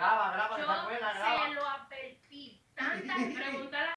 Graba, graba, yo se lo advertí tantas preguntas